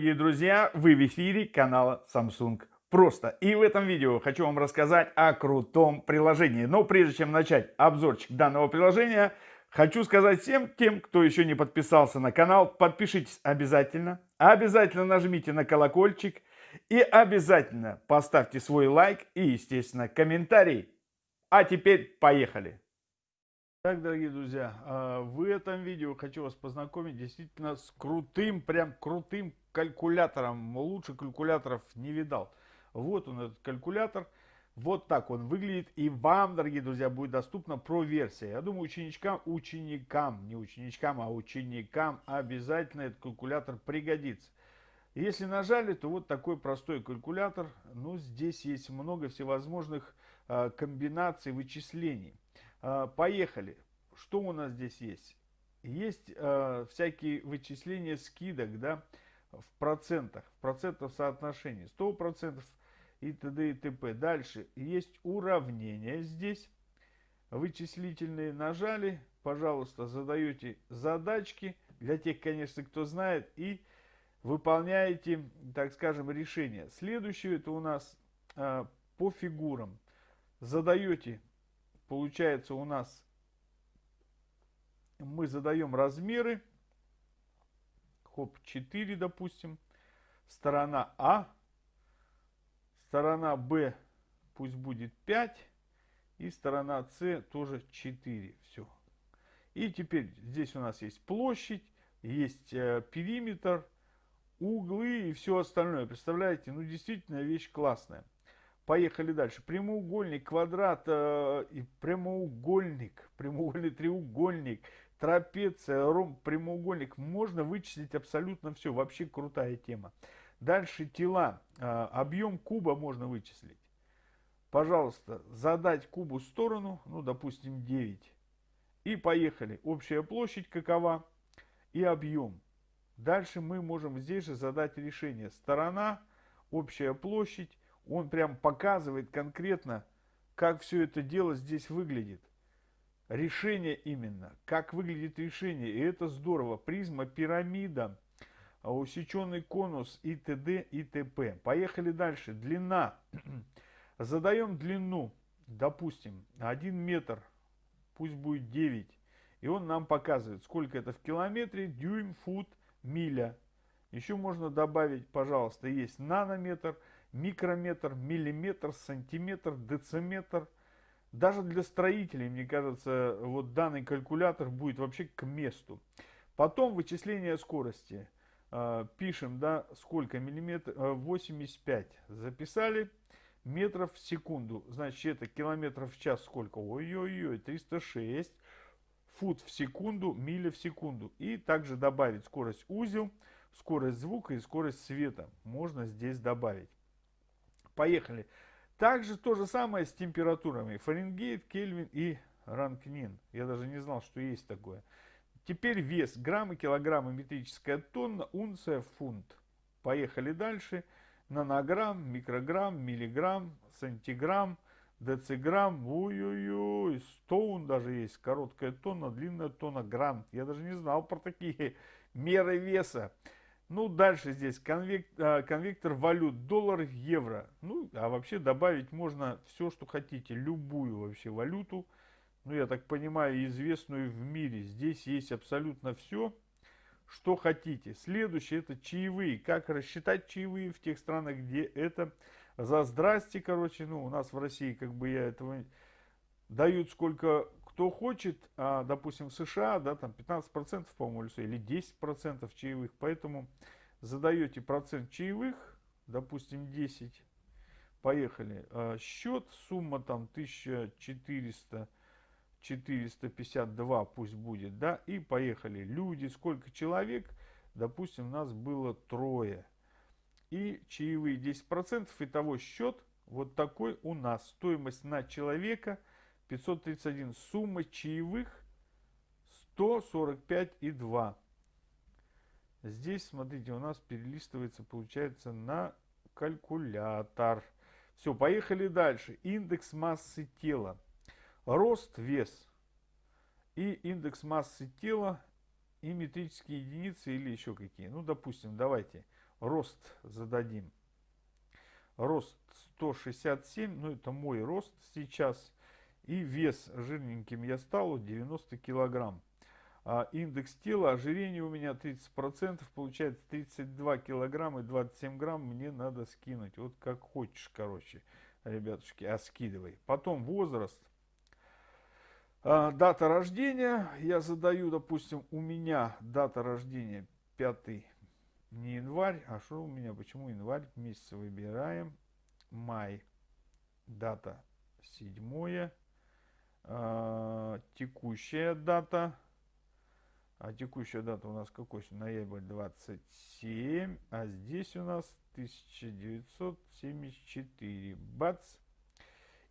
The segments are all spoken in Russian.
дорогие друзья, вы в эфире канала Samsung Просто. И в этом видео хочу вам рассказать о крутом приложении. Но прежде чем начать обзорчик данного приложения, хочу сказать всем тем, кто еще не подписался на канал, подпишитесь обязательно. Обязательно нажмите на колокольчик и обязательно поставьте свой лайк и, естественно, комментарий. А теперь поехали! Так, дорогие друзья, а, в этом видео хочу вас познакомить действительно с крутым, прям крутым калькулятором. Лучше калькуляторов не видал. Вот он, этот калькулятор. Вот так он выглядит. И вам, дорогие друзья, будет доступна про-версия. Я думаю, ученичкам, ученикам, не ученичкам, а ученикам обязательно этот калькулятор пригодится. Если нажали, то вот такой простой калькулятор. Ну, здесь есть много всевозможных а, комбинаций вычислений. А, поехали. Что у нас здесь есть? Есть э, всякие вычисления скидок, да, в процентах, в процентах соотношении, 100% и т.д. и т.п. Дальше есть уравнения здесь, вычислительные нажали, пожалуйста, задаете задачки, для тех, конечно, кто знает, и выполняете, так скажем, решение. Следующее это у нас э, по фигурам. Задаете получается у нас мы задаем размеры. Хоп, 4, допустим. Сторона А. Сторона Б пусть будет 5. И сторона С тоже 4. Все. И теперь здесь у нас есть площадь, есть э, периметр, углы и все остальное. Представляете, ну действительно вещь классная. Поехали дальше. Прямоугольник, квадрат э, и прямоугольник, прямоугольный треугольник, трапеция, ромб, прямоугольник. Можно вычислить абсолютно все. Вообще крутая тема. Дальше тела. Э, объем куба можно вычислить. Пожалуйста, задать кубу сторону, ну, допустим, 9. И поехали. Общая площадь какова и объем. Дальше мы можем здесь же задать решение. Сторона, общая площадь он прям показывает конкретно, как все это дело здесь выглядит. Решение именно, как выглядит решение. И это здорово. Призма, пирамида, усеченный конус и т.д. и т.п. Поехали дальше. Длина. Задаем длину, допустим, 1 метр, пусть будет 9. И он нам показывает, сколько это в километре, дюйм, фут, миля. Еще можно добавить, пожалуйста, есть нанометр – микрометр, миллиметр, сантиметр, дециметр. Даже для строителей, мне кажется, вот данный калькулятор будет вообще к месту. Потом вычисление скорости. Э, пишем, да, сколько миллиметров, 85. Записали метров в секунду. Значит, это километров в час сколько? Ой-ой-ой, 306. Фут в секунду, миля в секунду. И также добавить скорость узел, скорость звука и скорость света. Можно здесь добавить. Поехали. Также то же самое с температурами. Фаренгейт, Кельвин и Ранкнин. Я даже не знал, что есть такое. Теперь вес. Граммы, килограммы, метрическая тонна, унция, фунт. Поехали дальше. Нанограмм, микрограмм, миллиграмм, сантиграмм, дециграмм. Ой-ой-ой. Стоун даже есть. Короткая тонна, длинная тонна, грамм. Я даже не знал про такие меры веса. Ну, дальше здесь конвек, а, конвектор валют, доллар, евро. Ну, а вообще добавить можно все, что хотите, любую вообще валюту. Ну, я так понимаю, известную в мире. Здесь есть абсолютно все, что хотите. Следующее, это чаевые. Как рассчитать чаевые в тех странах, где это за здрасте, короче. Ну, у нас в России, как бы я этого... Дают сколько кто хочет, а, допустим, в США, да, там 15%, по-моему, или 10% чаевых, поэтому задаете процент чаевых, допустим, 10, поехали, а, счет, сумма там 1400, 452 пусть будет, да, и поехали, люди, сколько человек, допустим, у нас было трое, и чаевые 10%, итого счет вот такой у нас, стоимость на человека – 531. Сумма чаевых 145,2. Здесь, смотрите, у нас перелистывается, получается, на калькулятор. Все, поехали дальше. Индекс массы тела. Рост, вес. И индекс массы тела и метрические единицы или еще какие. Ну, допустим, давайте. Рост зададим. Рост 167, ну это мой рост сейчас. И вес жирненьким я стал 90 килограмм. А индекс тела, ожирение у меня 30%, получается 32 килограмма и 27 грамм мне надо скинуть. Вот как хочешь, короче, ребятушки, а скидывай. Потом возраст. А, дата рождения. Я задаю, допустим, у меня дата рождения 5 не январь, а что у меня, почему январь? Месяц выбираем. Май. Дата 7. А, текущая дата а текущая дата у нас какой? Ноябрь 27. А здесь у нас 1974. Бац.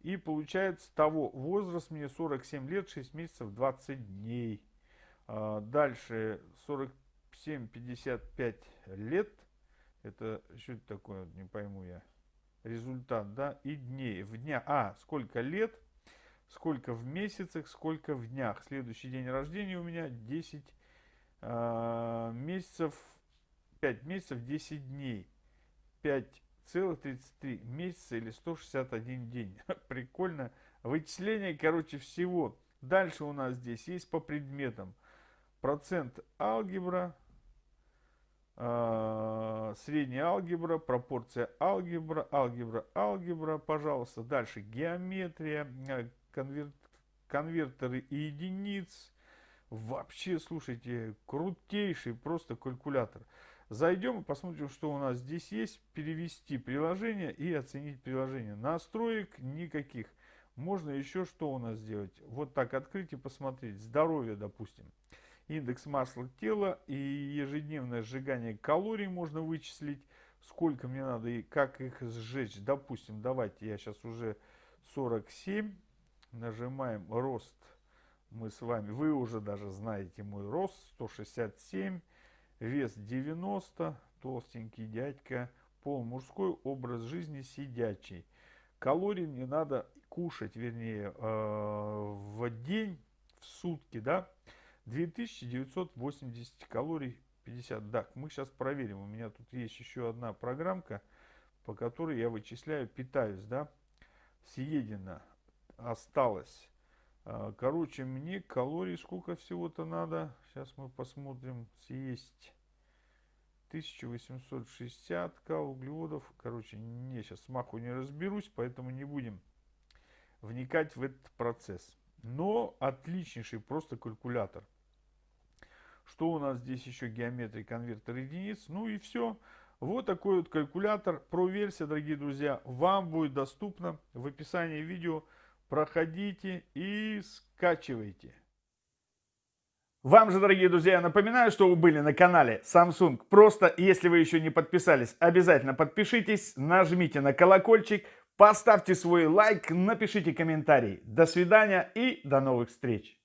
И получается того возраст мне 47 лет, 6 месяцев, 20 дней. А дальше 47-55 лет. Это что это такое, не пойму я. Результат, да, и дней. В дня, а, сколько лет, сколько в месяцах, сколько в днях. Следующий день рождения у меня 10 а, месяцев, 5 месяцев 10 дней, 5,33 месяца или 161 день. Прикольно. Вычисление, короче, всего. Дальше у нас здесь есть по предметам. Процент алгебра, э, средняя алгебра, пропорция алгебра, алгебра, алгебра, пожалуйста. Дальше геометрия, э, конвер, конвертеры единиц, Вообще, слушайте, крутейший просто калькулятор. Зайдем и посмотрим, что у нас здесь есть. Перевести приложение и оценить приложение. Настроек никаких. Можно еще что у нас сделать? Вот так открыть и посмотреть. Здоровье, допустим. Индекс масла тела и ежедневное сжигание калорий можно вычислить. Сколько мне надо и как их сжечь. Допустим, давайте я сейчас уже 47. Нажимаем рост мы с вами, вы уже даже знаете мой рост 167, вес 90, толстенький дядька, пол мужской, образ жизни сидячий. Калорий мне надо кушать, вернее, э, в день, в сутки, да, 2980 калорий 50. Так, мы сейчас проверим. У меня тут есть еще одна программка, по которой я вычисляю, питаюсь, да. Съедено осталось а, короче, мне калорий сколько всего-то надо. Сейчас мы посмотрим. Съесть 1860 кал углеводов. Короче, не сейчас смаху не разберусь, поэтому не будем вникать в этот процесс. Но отличнейший просто калькулятор. Что у нас здесь еще? Геометрия, конвертер единиц. Ну и все. Вот такой вот калькулятор. Про версия, дорогие друзья, вам будет доступно в описании видео проходите и скачивайте. Вам же, дорогие друзья, я напоминаю, что вы были на канале Samsung. Просто, если вы еще не подписались, обязательно подпишитесь, нажмите на колокольчик, поставьте свой лайк, напишите комментарий. До свидания и до новых встреч!